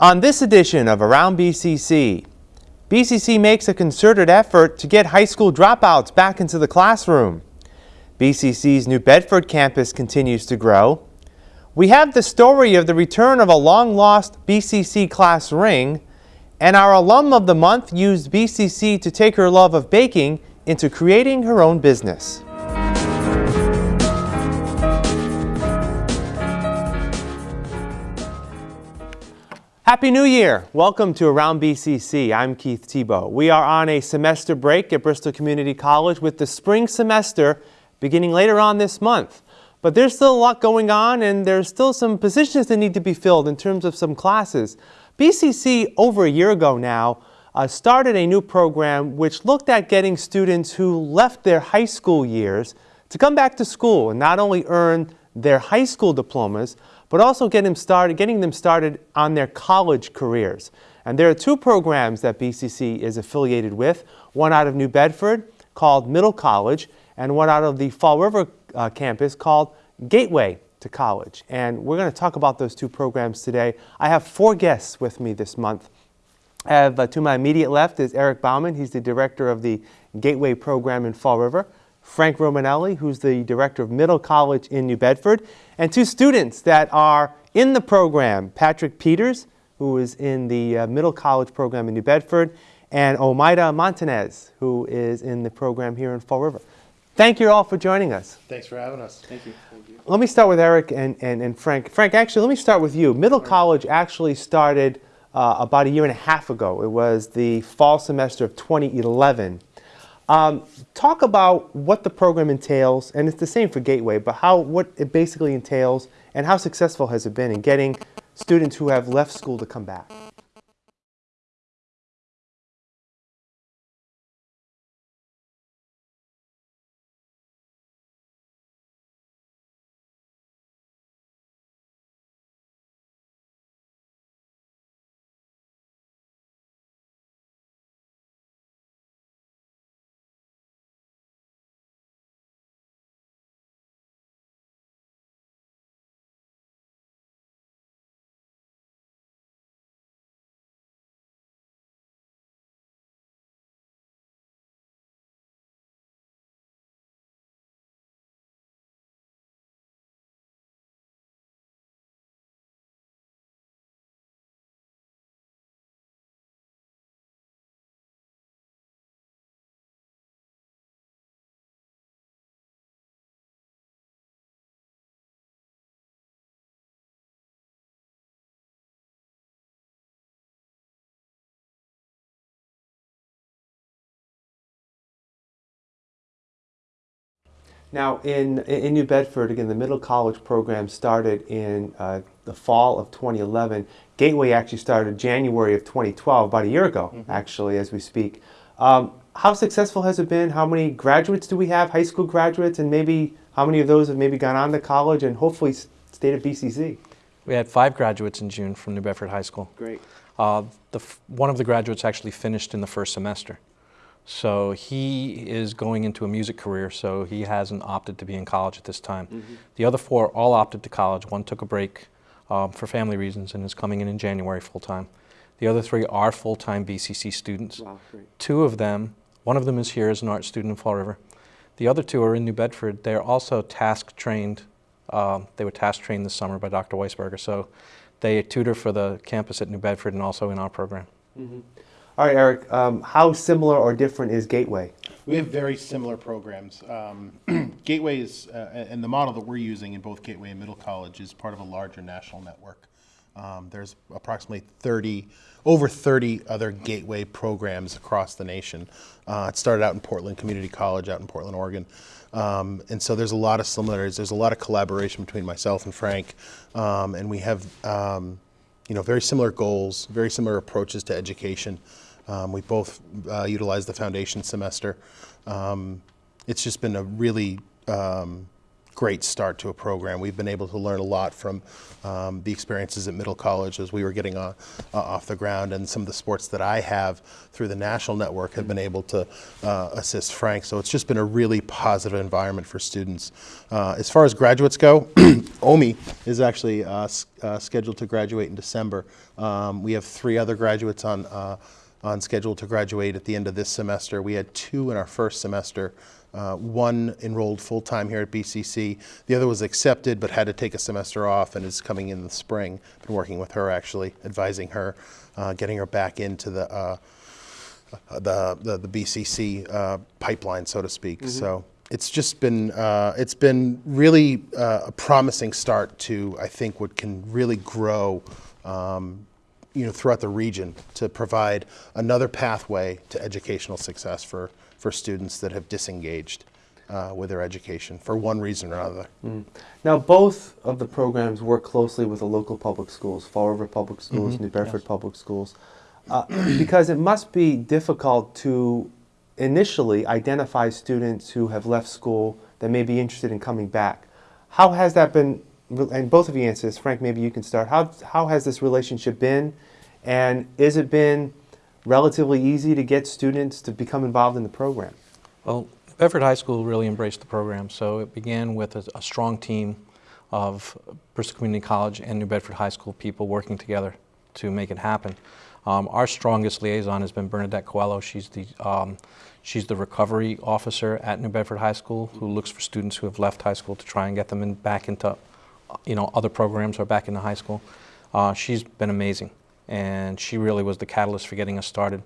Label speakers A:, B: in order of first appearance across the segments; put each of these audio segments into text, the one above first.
A: On this edition of Around BCC, BCC makes a concerted effort to get high school dropouts back into the classroom. BCC's New Bedford campus continues to grow. We have the story of the return of a long-lost BCC class ring, and our alum of the month used BCC to take her love of baking into creating her own business. Happy New Year! Welcome to Around BCC. I'm Keith Tebow. We are on a semester break at Bristol Community College with the spring semester beginning later on this month. But there's still a lot going on and there's still some positions that need to be filled in terms of some classes. BCC over a year ago now uh, started a new program which looked at getting students who left their high school years to come back to school and not only earn their high school diplomas, but also get them started, getting them started on their college careers. And there are two programs that BCC is affiliated with, one out of New Bedford called Middle College and one out of the Fall River uh, campus called Gateway to College. And we're going to talk about those two programs today. I have four guests with me this month. I have uh, to my immediate left is Eric Bauman. He's the director of the Gateway program in Fall River. Frank Romanelli, who's the director of Middle College in New Bedford, and two students that are in the program, Patrick Peters, who is in the uh, Middle College program in New Bedford, and Omaida Montanez, who is in the program here in Fall River. Thank you all for joining us.
B: Thanks for having us. Thank you. Thank you.
A: Let me start with Eric and, and, and Frank. Frank, actually, let me start with you. Middle College actually started uh, about a year and a half ago. It was the fall semester of 2011. Um, talk about what the program entails, and it's the same for Gateway, but how what it basically entails, and how successful has it been in getting students who have left school to come back? Now, in, in New Bedford, again, the middle college program started in uh, the fall of 2011. Gateway actually started January of 2012, about a year ago, mm -hmm. actually, as we speak. Um, how successful has it been? How many graduates do we have, high school graduates, and maybe how many of those have maybe gone on to college and hopefully stayed at BCC?
C: We had five graduates in June from New Bedford High School.
A: Great.
C: Uh, the one of the graduates actually finished in the first semester. So he is going into a music career, so he hasn't opted to be in college at this time. Mm -hmm. The other four all opted to college. One took a break um, for family reasons and is coming in in January full-time. The other three are full-time BCC students.
A: Wow,
C: two of them, one of them is here as an art student in Fall River. The other two are in New Bedford. They're also task trained. Um, they were task trained this summer by Dr. Weisberger. So they tutor for the campus at New Bedford and also in our program. Mm -hmm.
A: All right, Eric, um, how similar or different is Gateway?
B: We have very similar programs. Um, Gateway is, uh, and the model that we're using in both Gateway and Middle College is part of a larger national network. Um, there's approximately 30, over 30 other Gateway programs across the nation. Uh, it started out in Portland Community College out in Portland, Oregon. Um, and so there's a lot of similarities. There's a lot of collaboration between myself and Frank. Um, and we have, um, you know, very similar goals, very similar approaches to education. Um, we both uh, utilized the foundation semester. Um, it's just been a really um, great start to a program. We've been able to learn a lot from um, the experiences at Middle College as we were getting on, uh, off the ground, and some of the sports that I have through the national network have been able to uh, assist Frank. So it's just been a really positive environment for students. Uh, as far as graduates go, Omi is actually uh, uh, scheduled to graduate in December. Um, we have three other graduates on. Uh, on schedule to graduate at the end of this semester. We had two in our first semester. Uh, one enrolled full time here at BCC. The other was accepted but had to take a semester off and is coming in the spring. Been working with her actually, advising her, uh, getting her back into the. Uh, the, the, the BCC uh, pipeline, so to speak. So it's just been, uh, it's been really uh, a promising start to, I think, what can really grow, um, you know, throughout the region to provide another pathway to educational success for, for students that have disengaged uh, with their education for one reason or another.
A: Now, both of the programs work closely with the local public schools, Fall River Public Schools, New Bedford Public Schools, uh, because it must be difficult to initially identify students who have left school that may be interested in coming back. How has that been, and both of you answer this, Frank, maybe you can start. How, how has this relationship been? And is it been relatively easy to get students to become involved in the program?
C: Well, Bedford High School really embraced the program, so it began with a, a strong team of Bristol Community College and New Bedford High School people working together to make it happen. Um, our strongest liaison has been Bernadette Coelho. She's the, um, she's the recovery officer at New Bedford High School who looks for students who have left high school to try and get them in, back into you know, other programs or back in the high school. Uh, she's been amazing, and she really was the catalyst for getting us started.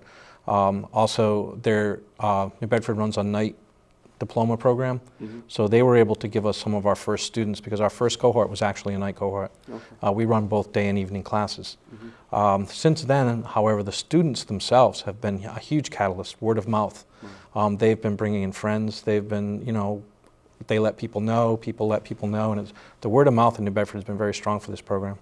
C: Um, also, their, uh, New Bedford runs a night diploma program, so they were able to give us some of our first students because our first cohort was actually a night cohort. Uh, we run both day and evening classes. Um, since then, however, the students themselves have been a huge catalyst, word of mouth. Um, they've been bringing in friends. They've been, you know, they let people know, people let people know, and it's, the word of mouth in New Bedford has been very strong for this program.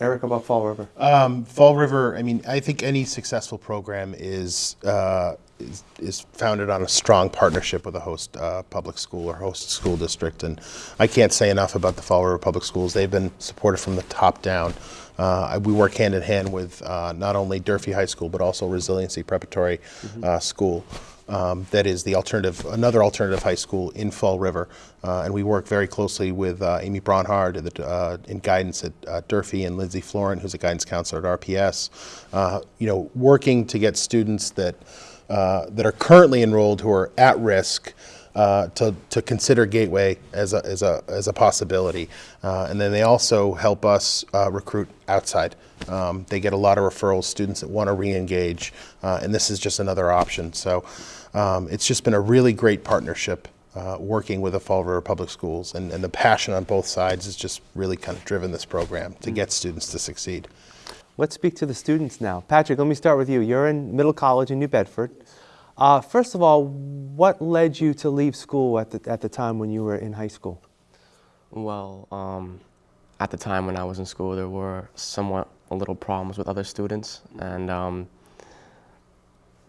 A: Eric, about Fall River?
B: Um, Fall River, I mean, I think any successful program is, uh, is, is founded on a strong partnership with a host uh, public school or host school district. And I can't say enough about the Fall River Public Schools. They've been supported from the top down. Uh, we work hand in hand with uh, not only Durfee High School, but also Resiliency Preparatory uh, School. Um, that is the alternative, another alternative high school in Fall River, uh, and we work very closely with uh, Amy Bronhard uh, in guidance at uh, Durfee and Lindsay Florent, who's a guidance counselor at RPS. Uh, you know, working to get students that uh, that are currently enrolled who are at risk uh, to, to consider Gateway as a, as a, as a possibility. Uh, and then they also help us uh, recruit outside. Um, they get a lot of referrals, students that want to re-engage, uh, and this is just another option. So um, it's just been a really great partnership uh, working with the Fall River Public Schools, and, and the passion on both sides has just really kind of driven this program to get students to succeed.
A: Let's speak to the students now. Patrick, let me start with you. You're in Middle College in New Bedford. Uh, first of all, what led you to leave school at the, at the time when you were in high school?
D: Well, um, at the time when I was in school, there were somewhat a little problems with other students, and um,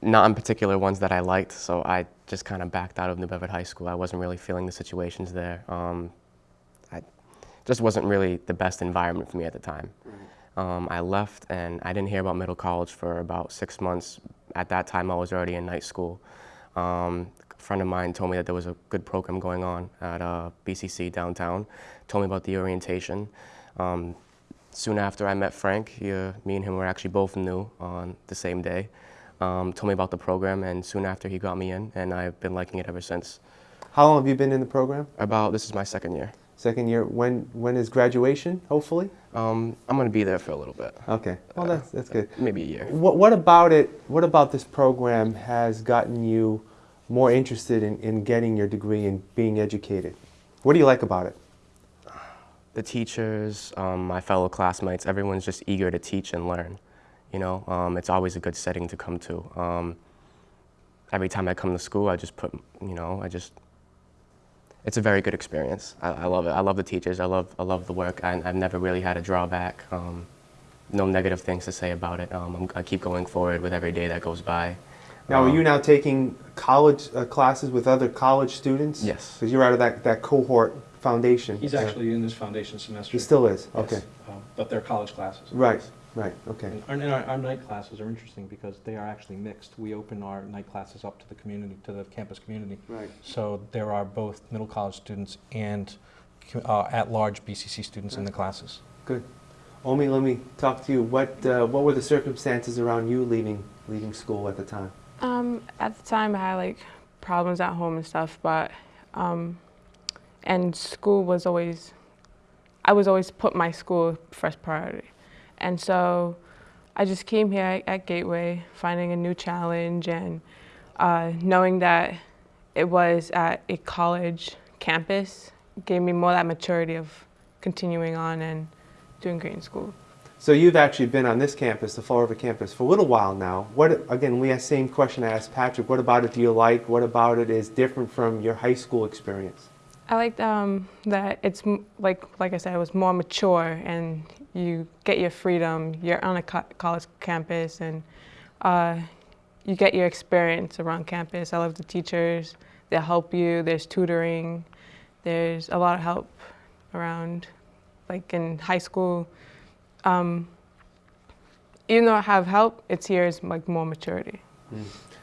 D: not in particular ones that I liked. So I just kind of backed out of New Bedford High School. I wasn't really feeling the situations there. Um, I just wasn't really the best environment for me at the time. Um, I left, and I didn't hear about Middle College for about six months. At that time, I was already in night school. Um, a friend of mine told me that there was a good program going on at uh, BCC downtown. Told me about the orientation. Um, soon after I met Frank, he, uh, me and him were actually both new on the same day. Um, told me about the program, and soon after he got me in, and I've been liking it ever since.
A: How long have you been in the program?
D: About this is my second year.
A: Second year. When when is graduation? Hopefully.
D: Um, I'm gonna be there for a little bit,
A: Okay. Well, that's that's good.
D: maybe a year.
A: What what about it? What about this program has gotten you more interested in, in getting your degree and being educated? What do you like about it?
D: the teachers, um, my fellow classmates, everyone's just eager to teach and learn. You know, um, it's always a good setting to come to. Um, every time I come to school, I just put, you know, I just, it's a very good experience. I, I love it. I love the teachers. I love, I love the work. I, I've never really had a drawback. Um, no negative things to say about it. Um, I'm, I keep going forward with every day that goes by.
A: Now, are
D: Um,
A: you now taking college uh, classes with other college students?
D: Yes.
A: Because you're out of that, that cohort foundation.
C: He's actually in this foundation semester.
A: He still is,
C: Yes,
A: okay.
C: um, But they're college classes.
A: Right, right, okay.
C: And our, and our, our night classes are interesting because they are actually mixed. We open our night classes up to the community, to the campus community.
A: Right.
C: So there are both middle college students and uh, at-large BCC students in the classes.
A: Good. Omi, let me talk to you. What, uh, what were the circumstances around you leaving, leaving school at the time?
E: Um, at the time, I had like problems at home and stuff, but um, and school was always, I was always put my school first priority, and so I just came here at, at Gateway, finding a new challenge and uh, knowing that it was at a college campus gave me more that maturity of continuing on and doing great in school.
A: So you've actually been on this campus, the Fall River campus, for a little while now. What, again, we asked the same question I asked Patrick. What about it do you like? What about it is different from your high school experience?
E: I liked um, that it's m- like like I said, it was more mature, and you get your freedom. You're on a co- college campus, and uh, you get your experience around campus. I love the teachers; they help you. There's tutoring. There's a lot of help around. Like in high school, um, even though I have help, it's here is like more maturity.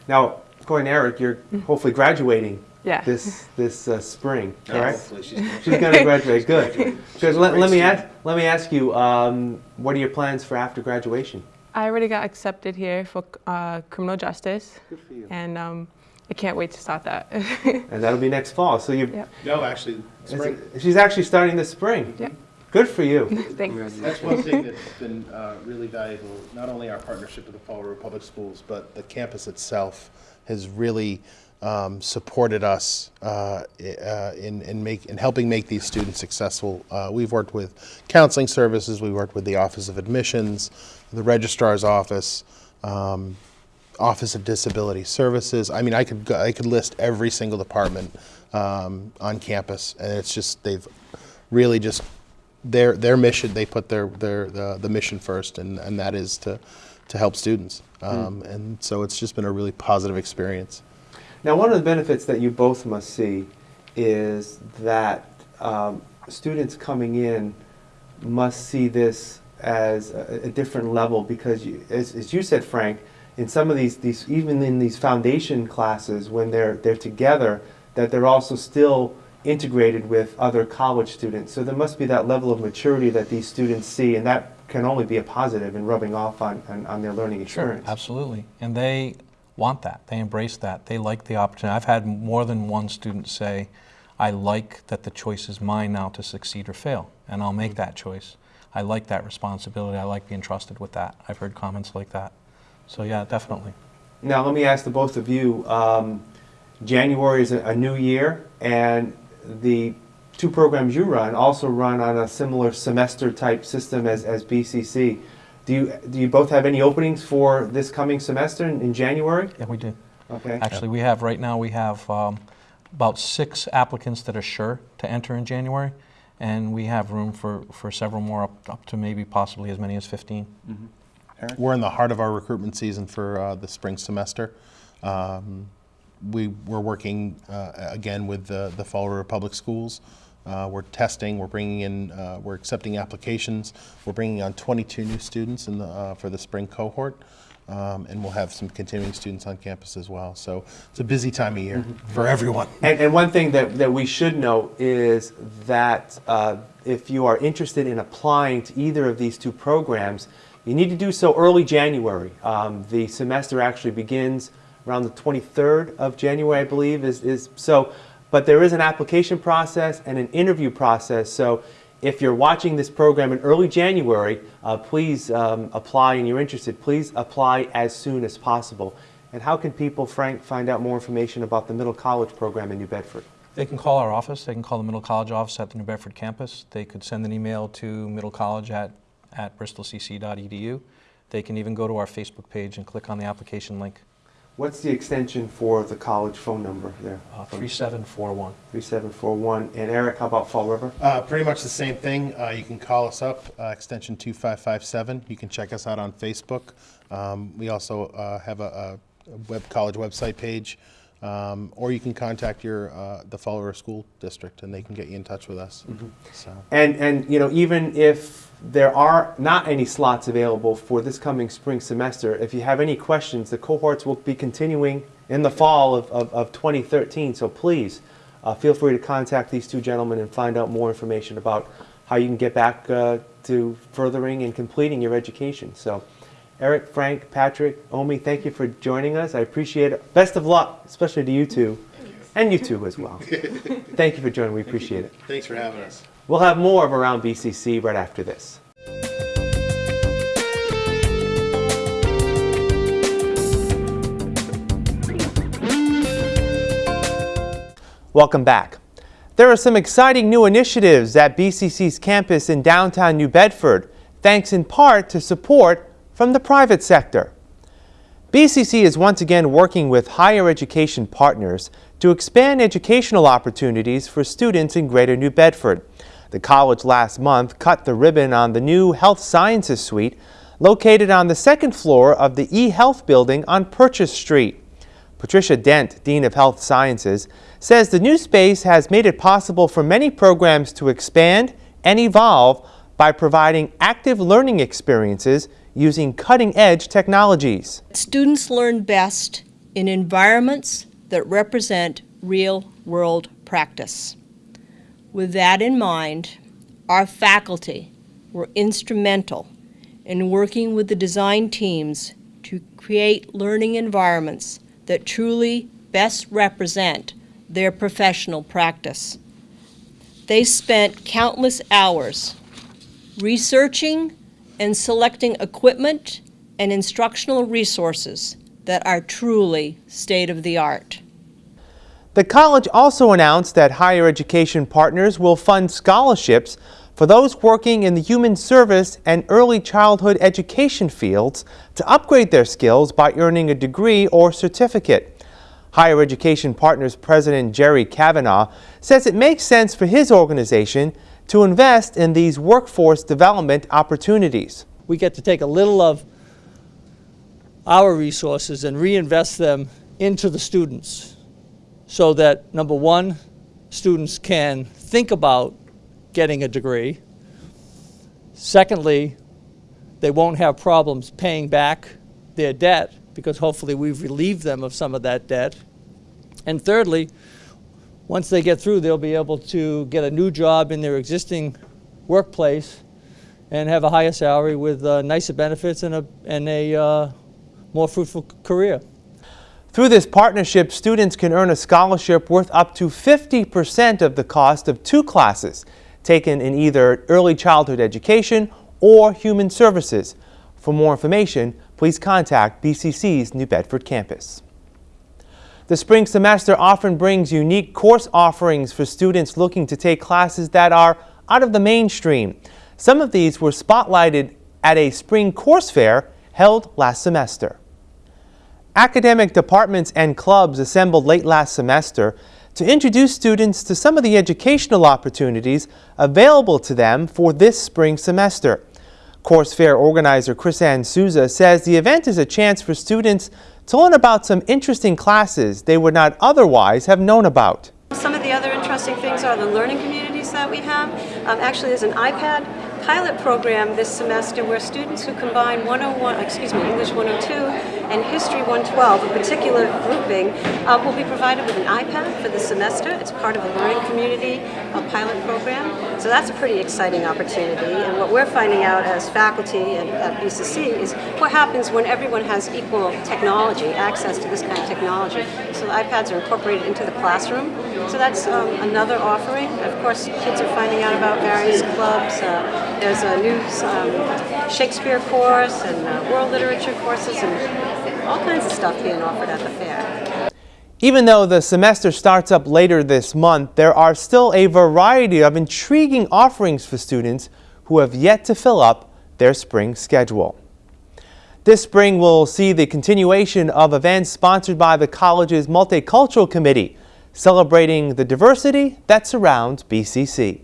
A: Now, going Eric, you're hopefully graduating
E: Yeah.
A: this, this uh, spring,
F: Yeah,
A: correct?
F: hopefully she's gonna-
A: She's going to graduate. Good. Good. Let, let me ask. Let me ask you. Um, what are your plans for after graduation?
E: I already got accepted here for uh, criminal justice.
A: Good for you.
E: and um, I can't wait to start that.
A: And that'll be next fall. So you.
E: Yep.
B: No, actually, spring,
A: She's actually starting this spring.
E: Yep.
A: Good for you.
E: Thanks.
B: That's one thing that's been uh, really valuable, not only our partnership with the Fall River Public Schools, but the campus itself has really um, supported us uh, uh, in, in, make, in helping make these students successful. Uh, we've worked with counseling services, we've worked with the Office of Admissions, the Registrar's Office, um, Office of Disability Services. I mean, I could, go, I could list every single department um, on campus, and it's just, they've really just their their mission they put their their the, the mission first and and that is to to help students um, and so it's just been a really positive experience
A: Now, one of the benefits that you both must see is that um, students coming in must see this as a, a different level because, you, as, as you said, Frank, in some of these, these even in these foundation classes, when they're they're together, that they're also still integrated with other college students. So there must be that level of maturity that these students see, and that can only be a positive in rubbing off on, on, on their learning experience.
C: Sure, Absolutely. And they want that. They embrace that. They like the opportunity. I've had more than one student say, I like that the choice is mine now to succeed or fail, and I'll make that choice. I like that responsibility. I like being trusted with that. I've heard comments like that. So, yeah, definitely.
A: Now, let me ask the both of you. Um, January is a, a new year, and the two programs you run also run on a similar semester type system as, as BCC. Do you, do you both have any openings for this coming semester in, in January?
C: Yeah, we do.
A: Okay.
C: Actually, we have, right now, we have um, about six applicants that are sure to enter in January, and we have room for, for several more, up, up to maybe possibly as many as 15.
B: we're in the heart of our recruitment season for uh, the spring semester um, we, we're working uh, again with the, the fall river public schools uh, we're testing we're bringing in uh, we're accepting applications we're bringing on 22 new students in the, uh, for the spring cohort um, and we'll have some continuing students on campus as well so it's a busy time of year for everyone
A: And, and one thing that, that we should note is that uh, if you are interested in applying to either of these two programs, you need to do so early January. Um, the semester actually begins around the 23rd of January, I believe. Is, is so, but there is an application process and an interview process. So if you're watching this program in early January, uh, please um, apply and you're interested, please apply as soon as possible. And how can people, Frank, find out more information about the middle college program in New Bedford?
C: They can call our office. They can call the Middle College office at the New Bedford campus. They could send an email to middlecollege at, at bristolcc.edu. They can even go to our Facebook page and click on the application link,
A: What's the extension for the college phone number there?
C: uh, 3741.
A: 3741. And Eric, how about Fall River?
B: Uh, pretty much the same thing. Uh, you can call us up, uh, extension 2557. You can check us out on Facebook. Um, we also uh, have a, a web college website page. Um, or you can contact your uh, the Fall River school district, and they can get you in touch with us. So.
A: And, and you know, even if there are not any slots available for this coming spring semester, if you have any questions, the cohorts will be continuing in the fall of, of, of 2013. So please uh, feel free to contact these two gentlemen and find out more information about how you can get back uh, to furthering and completing your education. So, Eric, Frank, Patrick, Omi, thank you for joining us. I appreciate it. Best of luck, especially to you two, and you two as well. thank you for joining. We appreciate it.
B: Thanks for having us.
A: We'll have more of Around BCC right after this. Welcome back. There are some exciting new initiatives at BCC's campus in downtown New Bedford, thanks in part to support from the private sector. BCC is once again working with higher education partners to expand educational opportunities for students in Greater New Bedford. The college last month cut the ribbon on the new Health Sciences Suite located on the second floor of the eHealth building on Purchase Street. Patricia Dent, Dean of Health Sciences, says the new space has made it possible for many programs to expand and evolve by providing active learning experiences using cutting-edge technologies.
F: Students learn best in environments that represent real-world practice. With that in mind, our faculty were instrumental in working with the design teams to create learning environments that truly best represent their professional practice. They spent countless hours researching and selecting equipment and instructional resources that are truly state-of-the-art.
A: The college also announced that higher education partners will fund scholarships for those working in the human service and early childhood education fields to upgrade their skills by earning a degree or certificate. Higher Education Partners President Jerry Kavanaugh says it makes sense for his organization to invest in these workforce development opportunities.
G: We get to take a little of our resources and reinvest them into the students so that, number one, students can think about getting a degree. Secondly, they won't have problems paying back their debt because hopefully we've relieved them of some of that debt. And thirdly, once they get through, they'll be able to get a new job in their existing workplace and have a higher salary with uh, nicer benefits and a, and a uh, more fruitful career.
A: Through this partnership, students can earn a scholarship worth up to 50% of the cost of two classes taken in either early childhood education or human services. For more information, please contact BCC's New Bedford campus. The spring semester often brings unique course offerings for students looking to take classes that are out of the mainstream. Some of these were spotlighted at a spring course fair held last semester. Academic departments and clubs assembled late last semester to introduce students to some of the educational opportunities available to them for this spring semester. Course Fair organizer Chris-Ann Souza says the event is a chance for students to learn about some interesting classes they would not otherwise have known about.
H: Some of the other interesting things are the learning communities that we have. Um, actually, there's an iPad pilot program this semester where students who combine 101, excuse me, English 102 and History 112, a particular grouping, uh, will be provided with an iPad for the semester. It's part of a learning community a pilot program. So that's a pretty exciting opportunity. And what we're finding out as faculty at, at BCC is what happens when everyone has equal technology, access to this kind of technology. So the iPads are incorporated into the classroom. So that's um, another offering. Of course, kids are finding out about various clubs. Uh, there's a new um, Shakespeare course and uh, world literature courses and all kinds of stuff being offered at the fair.
A: Even though the semester starts up later this month, there are still a variety of intriguing offerings for students who have yet to fill up their spring schedule. This spring will see the continuation of events sponsored by the college's Multicultural Committee, celebrating the diversity that surrounds BCC.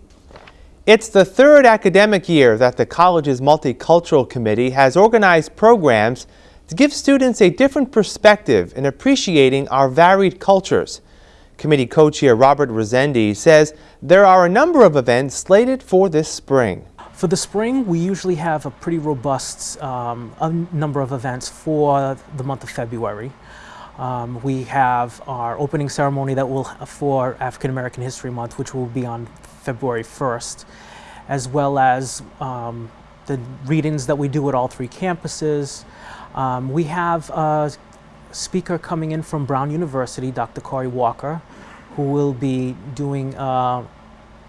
A: It's the third academic year that the college's Multicultural Committee has organized programs to give students a different perspective in appreciating our varied cultures. Committee co-chair Robert Rosendi says there are a number of events slated for this spring.
I: For the spring, we usually have a pretty robust um, number of events for the month of February. Um, we have our opening ceremony that will for African American History Month, which will be on February 1st, as well as um, the readings that we do at all three campuses. Um, we have a speaker coming in from Brown University, Dr. Corey Walker, who will be doing uh,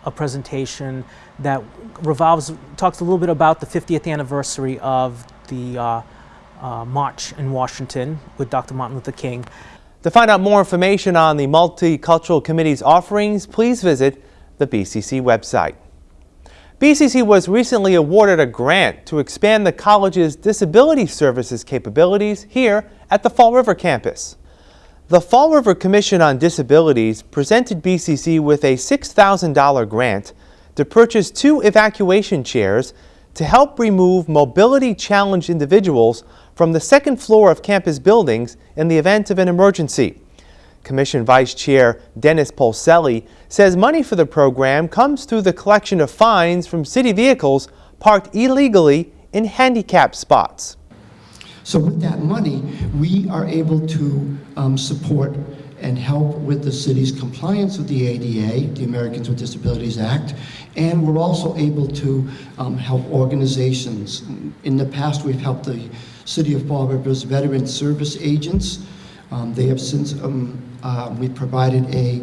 I: a presentation that revolves, talks a little bit about the 50th anniversary of the uh, uh, March in Washington with Dr. Martin Luther King.
A: To find out more information on the Multicultural Committee's offerings, please visit the BCC website. BCC was recently awarded a grant to expand the college's disability services capabilities here at the Fall River campus. The Fall River Commission on Disabilities presented BCC with a $6,000 grant to purchase two evacuation chairs to help remove mobility challenged individuals from the second floor of campus buildings in the event of an emergency. Commission Vice Chair Dennis Polselli says money for the program comes through the collection of fines from city vehicles parked illegally in handicap spots.
J: So with that money, we are able to um, support and help with the city's compliance with the ADA, the Americans with Disabilities Act, and we're also able to um, help organizations. In the past, we've helped the City of Fall River's veteran service agents. Um, they have since, um, uh, we provided a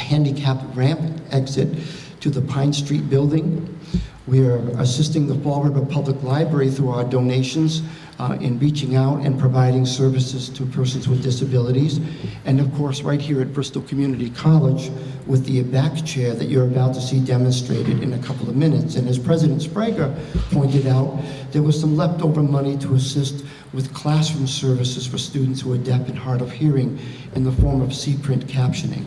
J: handicap ramp exit to the Pine Street building. We are assisting the Fall River Public Library through our donations uh, in reaching out and providing services to persons with disabilities. And of course, right here at Bristol Community College with the evac chair that you're about to see demonstrated in a couple of minutes. And as President Sbrega pointed out, there was some leftover money to assist with classroom services for students who are deaf and hard of hearing in the form of C-print captioning.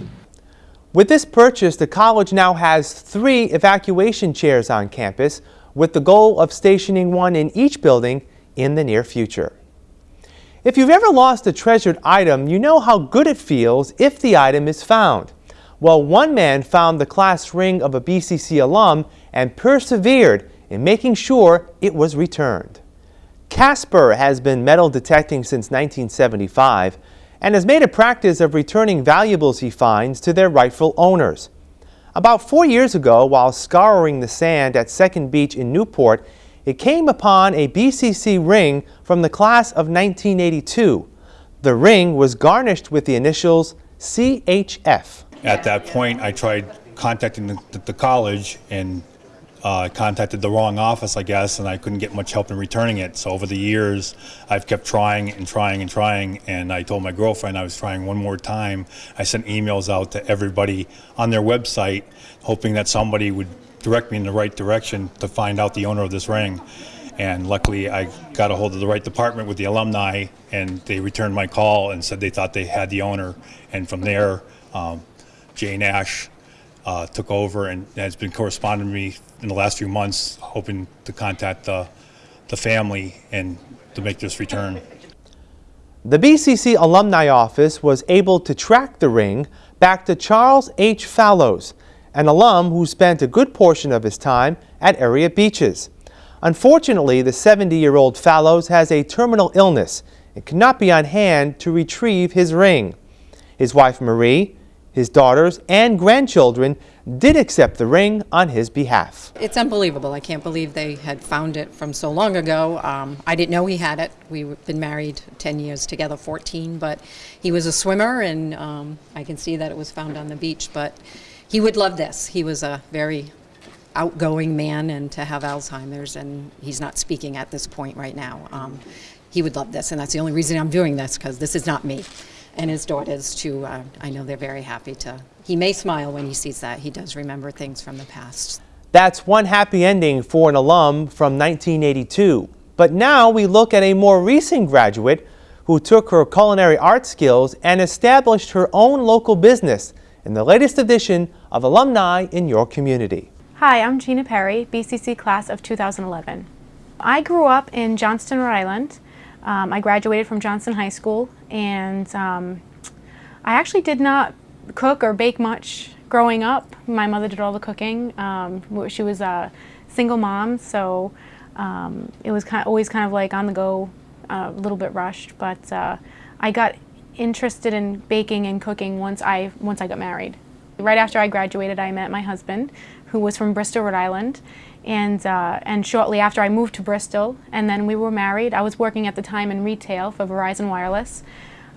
A: With this purchase, the college now has three evacuation chairs on campus with the goal of stationing one in each building in the near future. If you've ever lost a treasured item, you know how good it feels if the item is found. Well, one man found the class ring of a BCC alum and persevered in making sure it was returned. Casper has been metal detecting since 1975 and has made a practice of returning valuables he finds to their rightful owners. About four years ago, while scouring the sand at Second Beach in Newport, it came upon a BCC ring from the class of 1982. The ring was garnished with the initials CHF.
K: At that point, I tried contacting the, the college and uh, contacted the wrong office, I guess, and I couldn't get much help in returning it. So over the years, I've kept trying and trying and trying, and I told my girlfriend I was trying one more time. I sent emails out to everybody on their website, hoping that somebody would direct me in the right direction to find out the owner of this ring. And luckily, I got a hold of the right department with the alumni, and they returned my call and said they thought they had the owner. And from there, um, Jay Nash uh, took over and has been corresponding with me in the last few months, hoping to contact the, the family and to make this return.
A: The BCC Alumni Office was able to track the ring back to Charles H. Fallows, an alum who spent a good portion of his time at area beaches. Unfortunately, the 70-year-old Fallows has a terminal illness and cannot be on hand to retrieve his ring. His wife Marie his daughters and grandchildren did accept the ring on his behalf.
L: It's unbelievable. I can't believe they had found it from so long ago. Um, I didn't know he had it. We've been married 10 years together, 14, but he was a swimmer, and um, I can see that it was found on the beach. But he would love this. He was a very outgoing man, and to have Alzheimer's, and he's not speaking at this point right now. Um, he would love this, and that's the only reason I'm doing this, because this is not me and his daughters too. Uh, I know they're very happy to. He may smile when he sees that. He does remember things from the past.
A: That's one happy ending for an alum from 1982. But now we look at a more recent graduate who took her culinary art skills and established her own local business in the latest edition of Alumni in Your Community.
M: Hi, I'm Gina Perry, BCC class of 2011. I grew up in Johnston, Rhode Island. Um, I graduated from Johnston High School and um, I actually did not cook or bake much growing up. My mother did all the cooking. Um, she was a single mom, so um, it was kind of, always kind of like on the go, a little bit rushed. But uh, I got interested in baking and cooking once I once I got married. Right after I graduated, I met my husband, who was from Bristol, Rhode Island, and uh, and shortly after I moved to Bristol, and then we were married. I was working at the time in retail for Verizon Wireless,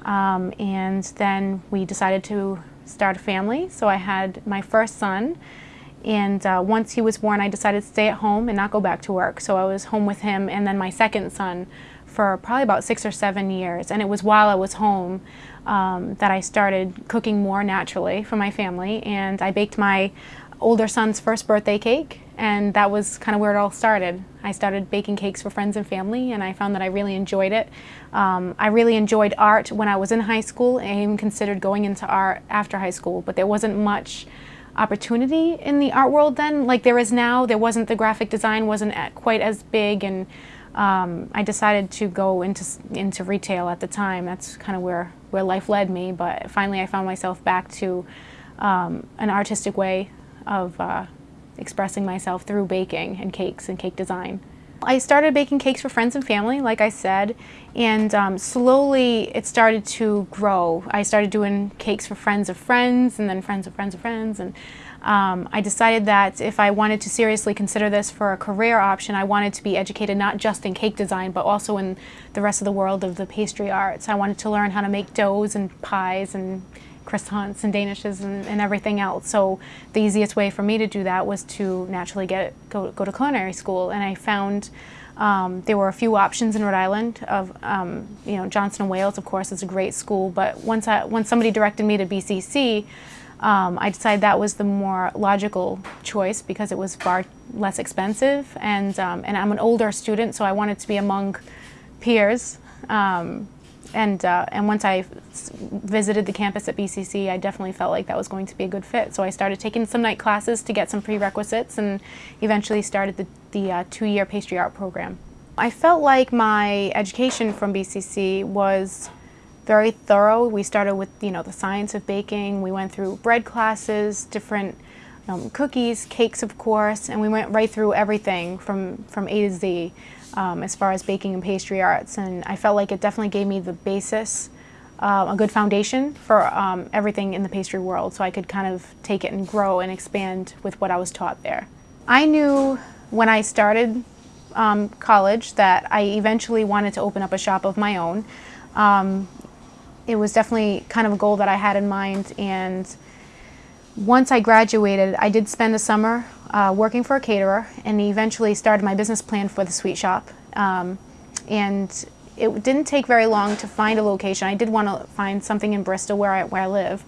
M: um, and then we decided to start a family. So I had my first son, and uh, once he was born, I decided to stay at home and not go back to work. So I was home with him, and then my second son for probably about six or seven years. And it was while I was home um, that I started cooking more naturally for my family, and I baked my older son's first birthday cake and that was kind of where it all started. I started baking cakes for friends and family and I found that I really enjoyed it. Um, I really enjoyed art when I was in high school and I even considered going into art after high school, but there wasn't much opportunity in the art world then like there is now. There wasn't, the graphic design wasn't quite as big and um, I decided to go into, into retail at the time. That's kind of where, where life led me, but finally I found myself back to um, an artistic way of uh, expressing myself through baking and cakes and cake design. I started baking cakes for friends and family, like I said, and um, slowly it started to grow. I started doing cakes for friends of friends, and then friends of friends of friends, and um, I decided that if I wanted to seriously consider this for a career option, I wanted to be educated not just in cake design, but also in the rest of the world of the pastry arts. I wanted to learn how to make doughs and pies and croissants and danishes and, and, everything else. So the easiest way for me to do that was to naturally get go, go to culinary school. And I found um, there were a few options in Rhode Island of, um, you know, Johnson & Wales, of course, is a great school. But once, I, once somebody directed me to BCC, um, I decided that was the more logical choice because it was far less expensive. And, um, and I'm an older student, so I wanted to be among peers. Um, and, uh, and once I visited the campus at BCC, I definitely felt like that was going to be a good fit. So I started taking some night classes to get some prerequisites and eventually started the, the uh, two-year pastry art program. I felt like my education from BCC was very thorough. We started with you know the science of baking. We went through bread classes, different um, cookies, cakes of course, and we went right through everything from, from A to Z um, as far as baking and pastry arts. And I felt like it definitely gave me the basis, uh, a good foundation for um, everything in the pastry world so I could kind of take it and grow and expand with what I was taught there. I knew when I started um, college that I eventually wanted to open up a shop of my own. Um, it was definitely kind of a goal that I had in mind and once I graduated, I did spend a summer uh, working for a caterer and eventually started my business plan for the sweet shop. Um, and it didn't take very long to find a location. I did want to find something in Bristol where I, where I live,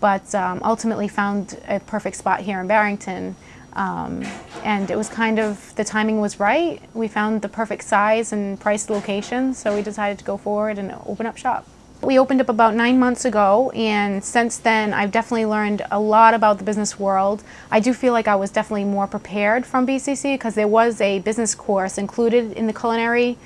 M: but um, ultimately found a perfect spot here in Barrington. Um, and it was kind of, the timing was right. We found the perfect size and price location, so we decided to go forward and open up shop. We opened up about nine months ago and since then I've definitely learned a lot about the business world. I do feel like I was definitely more prepared from BCC because there was a business course included in the culinary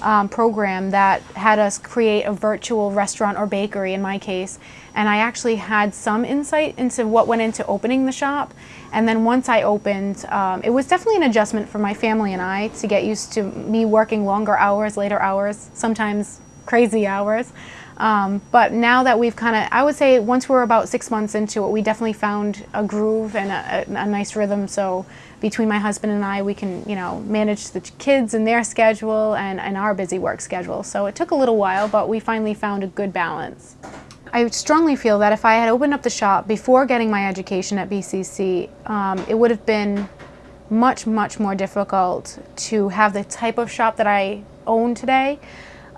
M: um, program that had us create a virtual restaurant or bakery in my case and I actually had some insight into what went into opening the shop and then once I opened um, it was definitely an adjustment for my family and I to get used to me working longer hours, later hours, sometimes crazy hours. Um, but now that we've kind of, I would say once we're about six months into it, we definitely found a groove and a, a, a, nice rhythm. So between my husband and I, we can, you know, manage the kids and their schedule and, and our busy work schedule. So it took a little while, but we finally found a good balance. I strongly feel that if I had opened up the shop before getting my education at BCC, um, it would have been much, much more difficult to have the type of shop that I own today.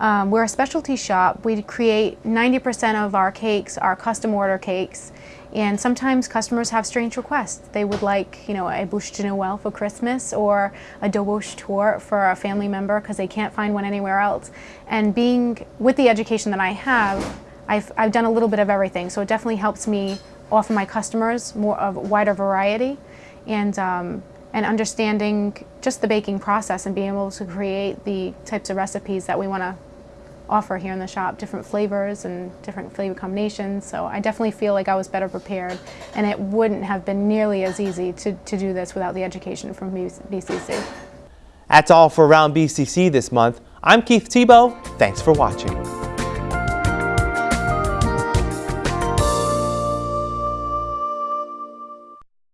M: Um, we're a specialty shop. We create 90% of our cakes are custom order cakes. And sometimes customers have strange requests. They would like, you know, a bûche de Noël for Christmas or a Dobos torte for a family member because they can't find one anywhere else. And being, with the education that I have, I've, I've done a little bit of everything. So it definitely helps me offer my customers more of a wider variety and, um, and understanding just the baking process and being able to create the types of recipes that we want to offer here in the shop, different flavors and different flavor combinations. So I definitely feel like I was better prepared and it wouldn't have been nearly as easy to, to do this without the education from BCC.
A: That's all for Around BCC this month. I'm Keith Tebow. Thanks for watching.